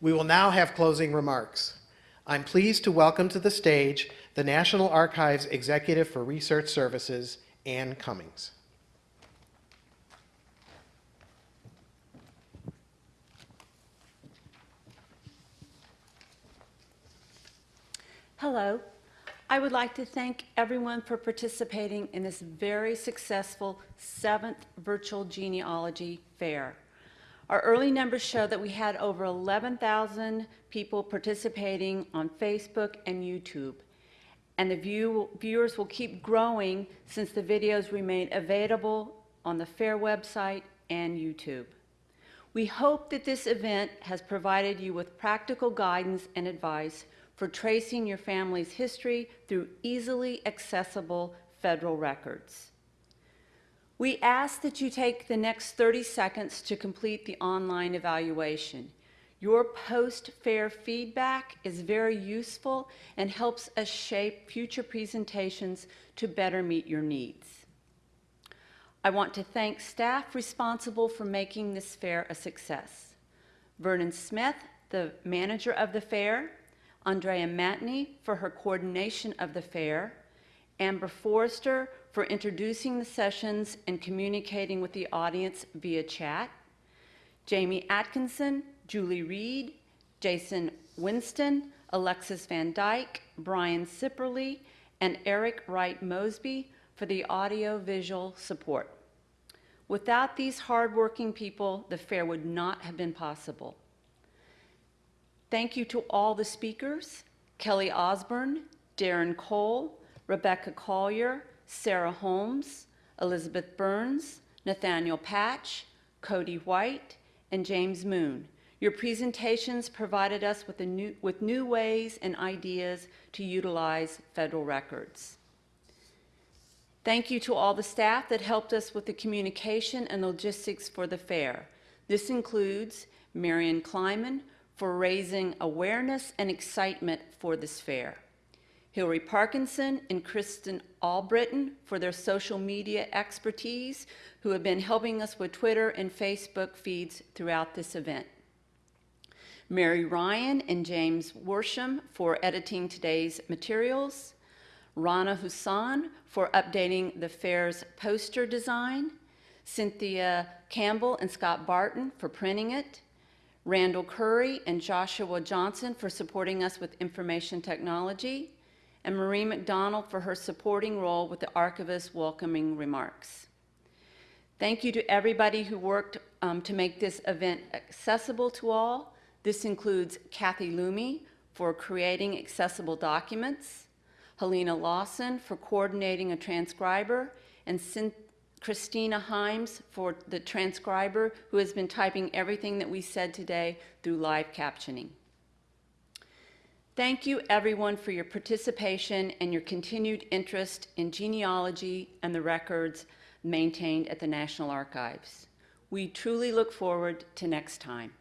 We will now have closing remarks. I'm pleased to welcome to the stage the National Archives Executive for Research Services, Ann Cummings. Hello. I would like to thank everyone for participating in this very successful seventh virtual genealogy fair. Our early numbers show that we had over 11,000 people participating on Facebook and YouTube. And the view, viewers will keep growing since the videos remain available on the fair website and YouTube. We hope that this event has provided you with practical guidance and advice for tracing your family's history through easily accessible federal records. We ask that you take the next 30 seconds to complete the online evaluation. Your post-fair feedback is very useful and helps us shape future presentations to better meet your needs. I want to thank staff responsible for making this fair a success. Vernon Smith, the manager of the fair, Andrea Matney for her coordination of the fair, Amber Forrester for introducing the sessions and communicating with the audience via chat, Jamie Atkinson, Julie Reed, Jason Winston, Alexis Van Dyke, Brian Sipperly, and Eric Wright Mosby for the audio-visual support. Without these hardworking people, the fair would not have been possible. Thank you to all the speakers, Kelly Osborne, Darren Cole, Rebecca Collier, Sarah Holmes, Elizabeth Burns, Nathaniel Patch, Cody White, and James Moon. Your presentations provided us with, new, with new ways and ideas to utilize federal records. Thank you to all the staff that helped us with the communication and logistics for the fair. This includes Miriam Kleiman, for raising awareness and excitement for this fair. Hillary Parkinson and Kristen Albritton for their social media expertise, who have been helping us with Twitter and Facebook feeds throughout this event. Mary Ryan and James Worsham for editing today's materials. Rana Hussan for updating the fair's poster design. Cynthia Campbell and Scott Barton for printing it. Randall Curry and Joshua Johnson for supporting us with information technology, and Marie McDonald for her supporting role with the archivist's welcoming remarks. Thank you to everybody who worked um, to make this event accessible to all. This includes Kathy Lumi for creating accessible documents, Helena Lawson for coordinating a transcriber, and Christina Himes for the transcriber who has been typing everything that we said today through live captioning. Thank you everyone for your participation and your continued interest in genealogy and the records maintained at the National Archives. We truly look forward to next time.